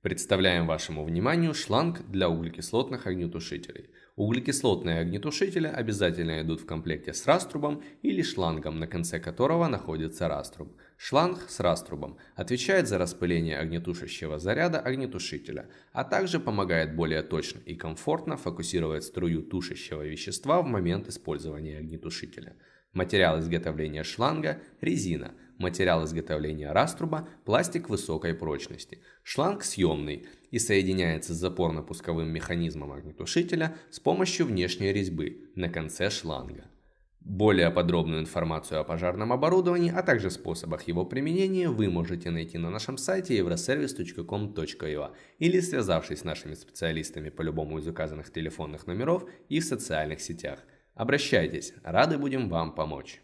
Представляем вашему вниманию шланг для углекислотных огнетушителей. Углекислотные огнетушители обязательно идут в комплекте с раструбом или шлангом, на конце которого находится раструб. Шланг с раструбом отвечает за распыление огнетушащего заряда огнетушителя, а также помогает более точно и комфортно фокусировать струю тушащего вещества в момент использования огнетушителя. Материал изготовления шланга – резина – Материал изготовления раструба – пластик высокой прочности. Шланг съемный и соединяется с запорно-пусковым механизмом огнетушителя с помощью внешней резьбы на конце шланга. Более подробную информацию о пожарном оборудовании, а также способах его применения вы можете найти на нашем сайте euroservice.com.ua или связавшись с нашими специалистами по любому из указанных телефонных номеров и в социальных сетях. Обращайтесь, рады будем вам помочь.